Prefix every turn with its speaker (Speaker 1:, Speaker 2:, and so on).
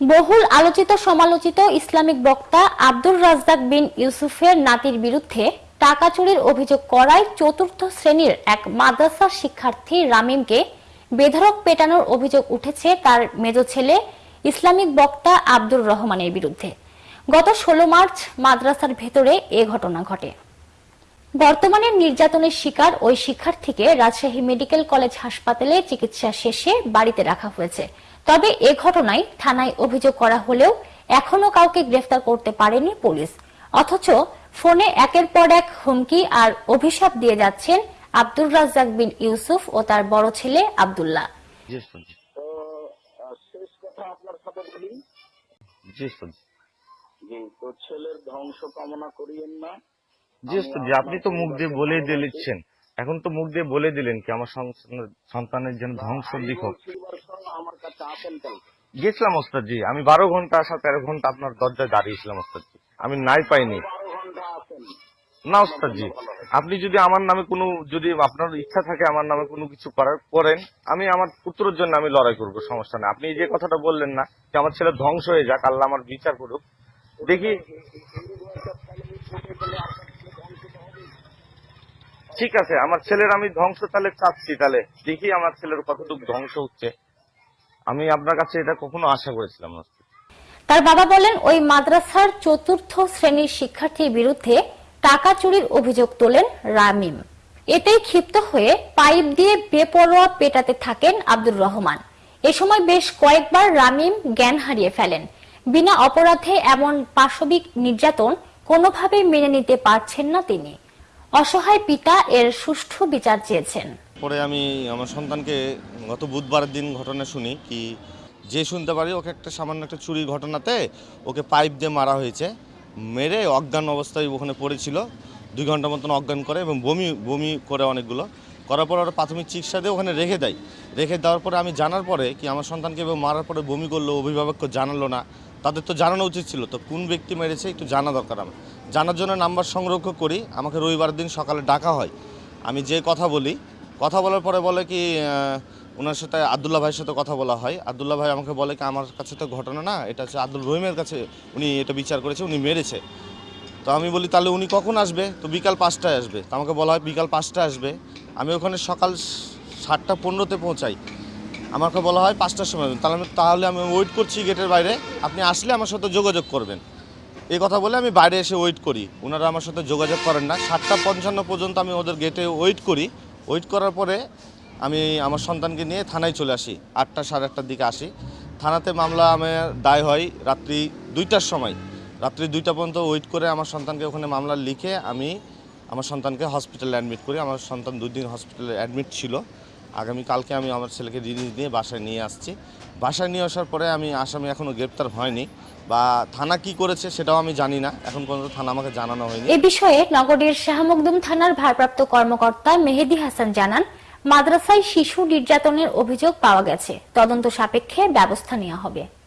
Speaker 1: বহুল আলোচিত সমালোচিত ইসলামিক বক্তা আব্দুর রাজ্জাক বিন ইউসুফের নাতির বিরুদ্ধে টাকা চুরির অভিযোগ করায় চতুর্থ শ্রেণির এক মাদ্রাসার শিক্ষার্থী রামিমকে বেধড়ক পেটানোর অভিযোগ উঠেছে তার মেজ ছেলে ইসলামিক বক্তা আব্দুর রহমানের বিরুদ্ধে। গত ষোলো মার্চ মাদ্রাসার ভেতরে এ ঘটনা ঘটে। বর্তমানে নির্যাতনের শিকার ওই শিক্ষার্থীকে রাজশাহী মেডিকেল কলেজ হাসপাতালে চিকিৎসা শেষে বাড়িতে রাখা হয়েছে। তবে এ ঘটনায় থানায় অভিযোগ করা হলেও এখনও কাউকে গ্রেফতার করতে পারেনি পুলিশ। অথচ ফোনে একের পর এক হুমকি আর অভিশাপ দিয়ে যাচ্ছেন আব্দুল রাজ্জাক বিন ইউসুফ ও তার বড় ছেলে আব্দুল্লাহ।
Speaker 2: জি শুনছি।
Speaker 3: তো আহ, শেষ কথা আপনার সাথে বলি
Speaker 2: জি শুনছি।
Speaker 3: তো ছেলের ধ্বংস কামনা করিয়েন না।
Speaker 2: জি আপনি তো মুখ দিয়ে বলে দিলেছেন এখন তো মুখ দিয়ে বলে দিলেন কি আমার সন্তানের- যেন ধ্বংস দিক হোক। গেছিলাম ওস্তাদ আমি বারো ঘণ্টা আসা তেরো ঘণ্টা আপনার দরজায় দাঁড়িয়েছিলাম ওস্তাদ আমি নাই পাইনি। না ওস্তাদ জি আপনি যদি আমার নামে কোনো যদি আপনার ইচ্ছা থাকে আমার নামে কোনো কিছু করার করেন। আমি আমার পুত্রের জন্য আমি লড়াই করব সমস্যা নেই। আপনি যে কথাটা বললেন না যে আমার ছেলে ধ্বংস হয়ে যাক আল্লাহ আমার বিচার করুক। দেখি ঠিক আছে, আমার ছেলের আমি ধ্বংস তাহলে চাচ্ছি তাহলে। দেখি আমার ছেলের কতটুকু ধ্বংস হচ্ছে। আমি আপনার কাছে এটা কখনো আশা করেছিলাম না।
Speaker 1: তার বাবা বলেন, ওই মাদ্রাসার চতুর্থ শ্রেণির শিক্ষার্থীর বিরুদ্ধে টাকা চুরির অভিযোগ তোলেন রামিম। এতেই ক্ষিপ্ত হয়ে পাইপ দিয়ে বেপরোয়া পেটাতে থাকেন আব্দুর রহমান। এ সময় বেশ কয়েকবার রামিম জ্ঞান হারিয়ে ফেলেন। বিনা অপরাধে এমন পাশবিক নির্যাতন কোনোভাবেই মেনে নিতে পারছেন না তিনি। অসহায় পিতা এর সুষ্ঠু বিচার চেয়েছেন।
Speaker 4: পরে আমি আমার সন্তানকে গত বুধবারের দিন ঘটনা শুনি কি যে শুনতে পারি, ওকে একটা সামান্য একটা চুরির ঘটনাতে ওকে পাইপ দিয়ে মারা হয়েছে, মেরে অজ্ঞান অবস্থায় ওখানে পড়েছিল, দুই ঘণ্টা মতন অজ্ঞান করে এবং বমি বমি করে অনেকগুলো, করার পর ওরা প্রাথমিক চিকিৎসা দিয়ে ওখানে রেখে দেয়। রেখে দেওয়ার পরে আমি জানার পরে কি আমার সন্তানকে মারার পরে বমি করল, অভিভাবককে জানালো না তাদের তো জানানো উচিত ছিল, তো কোন ব্যক্তি মেরেছে একটু জানা দরকার আমার। জানার জন্য নাম্বার সংরক্ষ করি, আমাকে রবিবার দিন সকালে ডাকা হয়। আমি যে কথা বলি, কথা বলার পরে বলে কি ওনার সাথে আবদুল্লাহ ভাইয়ের সাথে কথা বলা হয়। আবদুল্লাহ ভাই আমাকে বলে কি, আমার কাছে তো ঘটনা না, এটা হচ্ছে আব্দুল রহিমের কাছে উনি এটা বিচার করেছে, উনি মেরেছে। তো আমি বলি, তাহলে উনি কখন আসবে? তো বিকাল পাঁচটায় আসবে। তো আমাকে বলা হয় বিকাল পাঁচটায় আসবে। আমি ওখানে সকাল সাতটা পনেরোতে পৌঁছাই। আমাকে বলা হয় পাঁচটার সময় তাহলে আমি তাহলে আমি ওয়েট করছি গেটের বাইরে। আপনি আসলে আমার সাথে যোগাযোগ করবেন। এই কথা বলে আমি বাইরে এসে ওয়েট করি। ওনারা আমার সাথে যোগাযোগ করেন না। সাতটা পঞ্চান্ন পর্যন্ত আমি ওদের গেটে ওয়েট করি। ওয়েট করার পরে আমি আমার সন্তানকে নিয়ে থানায় চলে আসি। আটটা, সাড়ে আটটার দিকে আসি। থানাতে মামলা আমার দায় হয় রাত্রি দুইটার সময়। রাত্রি দুইটা পর্যন্ত ওয়েট করে আমার সন্তানকে ওখানে মামলা লিখে আমি আমার সন্তানকে হসপিটালে অ্যাডমিট করি। আমার সন্তান দুই দিন হসপিটালে অ্যাডমিট ছিল। আগামী কালকে আমি আমার ছেলেকে রিলিজ দিয়ে বাসায় নিয়ে আসছি। বাসায় নিয়ে আসার পরে আমি আসামি এখনও গ্রেপ্তার হয়নি। বা থানা কি করেছে সেটাও আমি জানি না। এখন পর্যন্ত থানা আমাকে জানানো হয়নি।
Speaker 1: এ বিষয়ে নগরের শাহমকদুম থানার ভারপ্রাপ্ত কর্মকর্তা মেহেদি হাসান জানান, মাদ্রাসায় শিশু নির্যাতনের অভিযোগ পাওয়া গেছে। তদন্ত সাপেক্ষে ব্যবস্থা নেওয়া হবে।